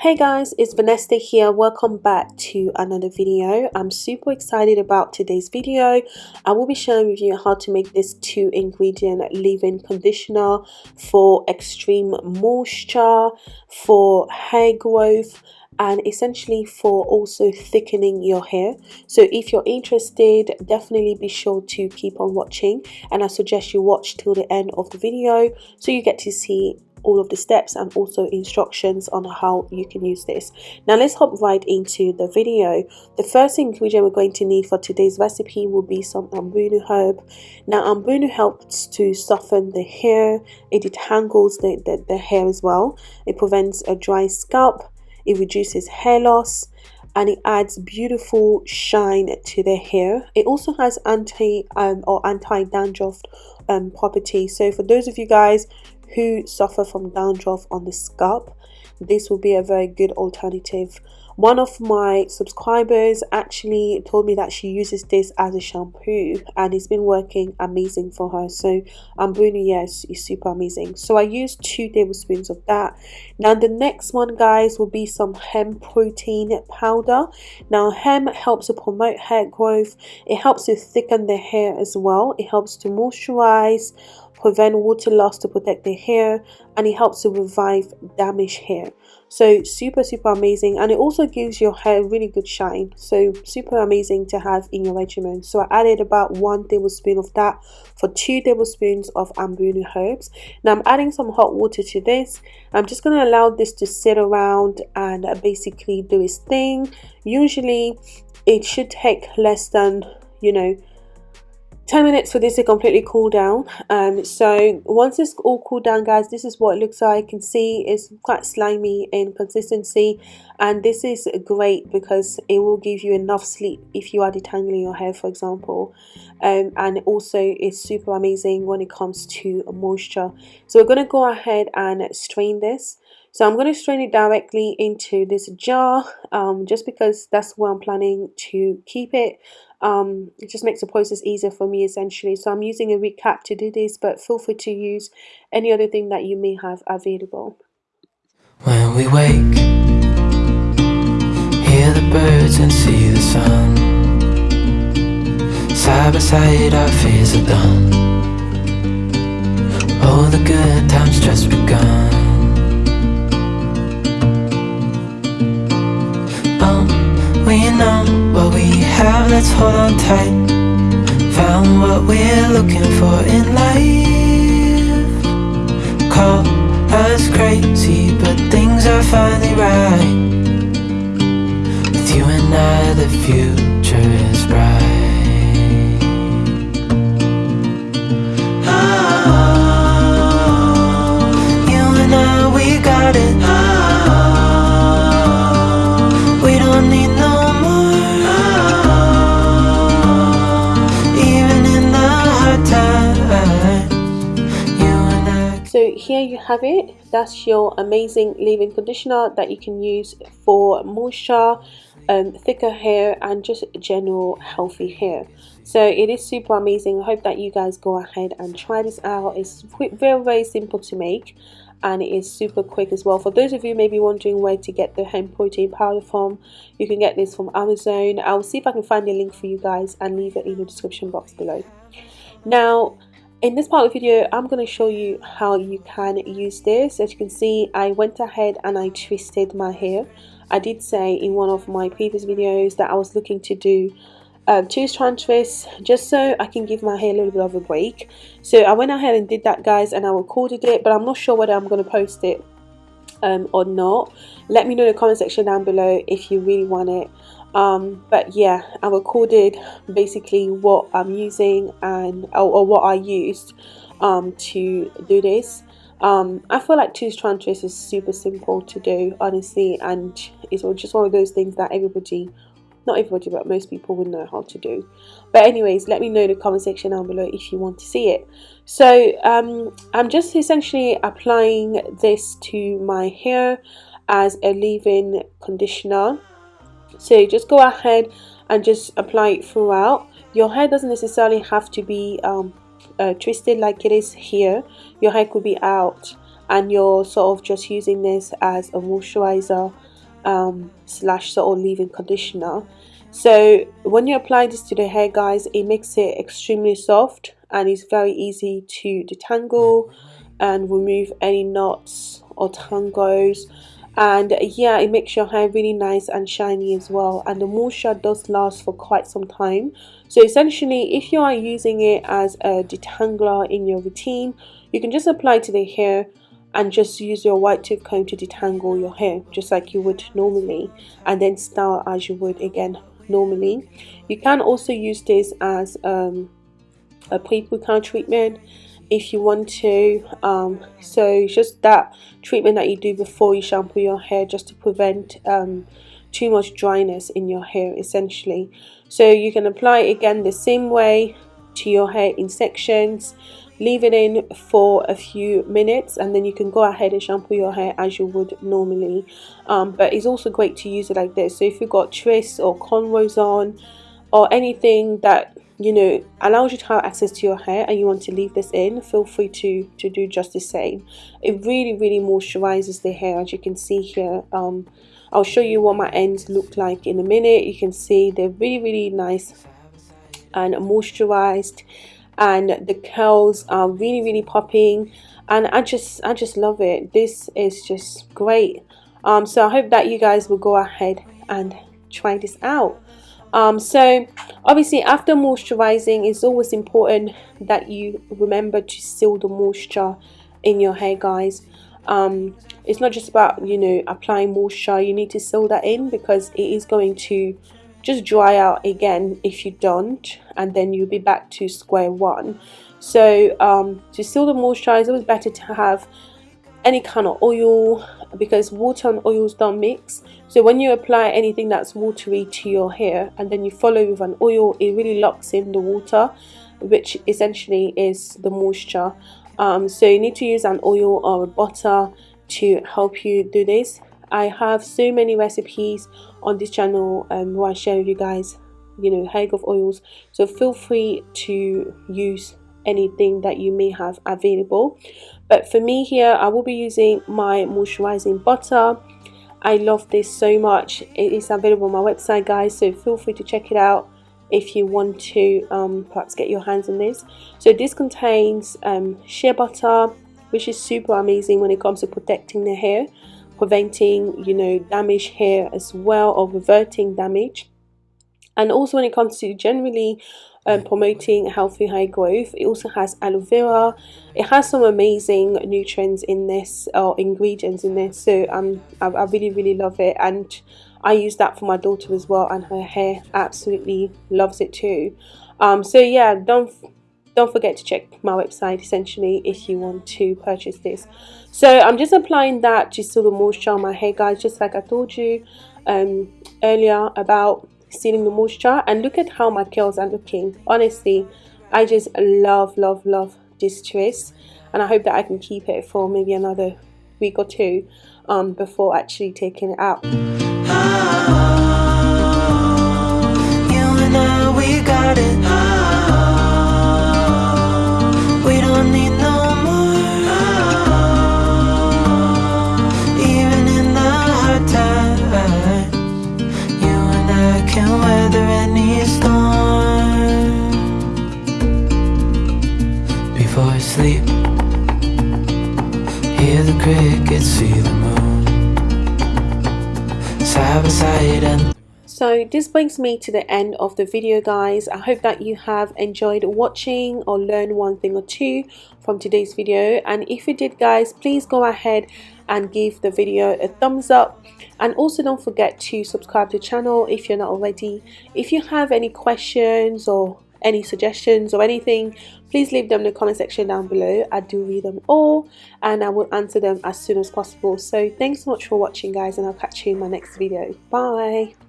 Hey guys, it's Vanessa here. Welcome back to another video. I'm super excited about today's video. I will be sharing with you how to make this two ingredient leave-in conditioner for extreme moisture, for hair growth, and essentially for also thickening your hair so if you're interested definitely be sure to keep on watching and I suggest you watch till the end of the video so you get to see all of the steps and also instructions on how you can use this. Now let's hop right into the video. The first ingredient we're going to need for today's recipe will be some ambunu herb. Now ambunu helps to soften the hair. It detangles the, the, the hair as well. It prevents a dry scalp. It reduces hair loss. And it adds beautiful shine to the hair. It also has anti um, or anti-dandruff um, properties. So for those of you guys who suffer from dandruff on the scalp. This will be a very good alternative. One of my subscribers actually told me that she uses this as a shampoo and it's been working amazing for her. So ambunu yes is super amazing. So i used two tablespoons of that. Now the next one guys will be some hemp protein powder. Now hemp helps to promote hair growth. It helps to thicken the hair as well. It helps to moisturize prevent water loss to protect the hair and it helps to revive damaged hair. So super super amazing and it also gives your hair really good shine. So super amazing to have in your regimen. So i added about one tablespoon of that for two tablespoons of ambunu herbs. Now i'm adding some hot water to this. I'm just going to allow this to sit around and basically do its thing. Usually it should take less than you know 10 minutes for this to completely cool down. Um, so once it's all cooled down guys this is what it looks like. You can see it's quite slimy in consistency and this is great because it will give you enough sleep if you are detangling your hair for example. Um, and also it's super amazing when it comes to moisture. So we're going to go ahead and strain this. So I'm going to strain it directly into this jar um, just because that's where I'm planning to keep it um, it just makes the process easier for me essentially. So I'm using a recap to do this but feel free to use any other thing that you may have available. When we wake hear the birds and see the sun. Side by side our fears are done. All the good times finally right. With you and I, the future is bright. Oh, You and I, we got it here you have it. That's your amazing leave-in conditioner that you can use for moisture um, thicker hair and just general healthy hair. So it is super amazing. I hope that you guys go ahead and try this out. It's very very simple to make and it is super quick as well. For those of you maybe wondering where to get the hemp protein powder from you can get this from amazon. I'll see if i can find the link for you guys and leave it in the description box below. Now in this part of the video I'm going to show you how you can use this. As you can see I went ahead and I twisted my hair. I did say in one of my previous videos that I was looking to do um, two strand twists just so I can give my hair a little bit of a break. So I went ahead and did that guys and I recorded it but I'm not sure whether I'm going to post it um, or not let me know in the comment section down below if you really want it. Um, but yeah I recorded basically what I'm using and or, or what I used um, to do this. Um, I feel like two strand twist is super simple to do honestly and it's just one of those things that everybody not everybody but most people would know how to do. But anyways let me know in the comment section down below if you want to see it. So um, I'm just essentially applying this to my hair as a leave-in conditioner. So just go ahead and just apply it throughout. Your hair doesn't necessarily have to be um, uh, twisted like it is here. Your hair could be out and you're sort of just using this as a moisturizer um, slash of leave-in conditioner. So when you apply this to the hair guys it makes it extremely soft and it's very easy to detangle and remove any knots or tangles and yeah it makes your hair really nice and shiny as well. And the moisture does last for quite some time. So essentially if you are using it as a detangler in your routine you can just apply to the hair and just use your white tooth comb to detangle your hair just like you would normally and then style as you would again normally. You can also use this as um, a pre-poo treatment if you want to um, so just that treatment that you do before you shampoo your hair just to prevent um, too much dryness in your hair essentially. So you can apply again the same way to your hair in sections leave it in for a few minutes and then you can go ahead and shampoo your hair as you would normally. Um, but it's also great to use it like this. So if you've got twists or cornrows on or anything that you know allows you to have access to your hair and you want to leave this in feel free to to do just the same. It really really moisturizes the hair as you can see here. Um, I'll show you what my ends look like in a minute. You can see they're really really nice and moisturized and the curls are really really popping. And I just I just love it. This is just great. Um, so I hope that you guys will go ahead and try this out. Um, so obviously after moisturizing it's always important that you remember to seal the moisture in your hair guys. Um, it's not just about you know applying moisture. You need to seal that in because it is going to just dry out again if you don't and then you'll be back to square one. So um, to seal the moisturizer it's better to have any kind of oil because water and oils don't mix. So when you apply anything that's watery to your hair and then you follow with an oil it really locks in the water which essentially is the moisture. Um, so you need to use an oil or a butter to help you do this. I have so many recipes on this channel um, where I share with you guys you know hair growth oils. So feel free to use anything that you may have available. But for me here I will be using my moisturizing butter. I love this so much. It is available on my website guys so feel free to check it out if you want to um, perhaps get your hands on this. So this contains um, shea butter which is super amazing when it comes to protecting the hair preventing you know damage hair as well or reverting damage. And also when it comes to generally um, promoting healthy hair growth it also has aloe vera. It has some amazing nutrients in this or ingredients in this. So um, I, I really really love it. And I use that for my daughter as well and her hair absolutely loves it too. Um, so yeah don't don't forget to check my website essentially if you want to purchase this. So I'm just applying that to seal the moisture on my hair guys just like I told you um, earlier about sealing the moisture. And look at how my curls are looking. Honestly I just love love love this twist and I hope that I can keep it for maybe another week or two um, before actually taking it out. So this brings me to the end of the video guys. I hope that you have enjoyed watching or learned one thing or two from today's video and if you did guys please go ahead and give the video a thumbs up and also don't forget to subscribe to the channel if you're not already. If you have any questions or any suggestions or anything please leave them in the comment section down below. I do read them all and i will answer them as soon as possible. So thanks so much for watching guys and i'll catch you in my next video. Bye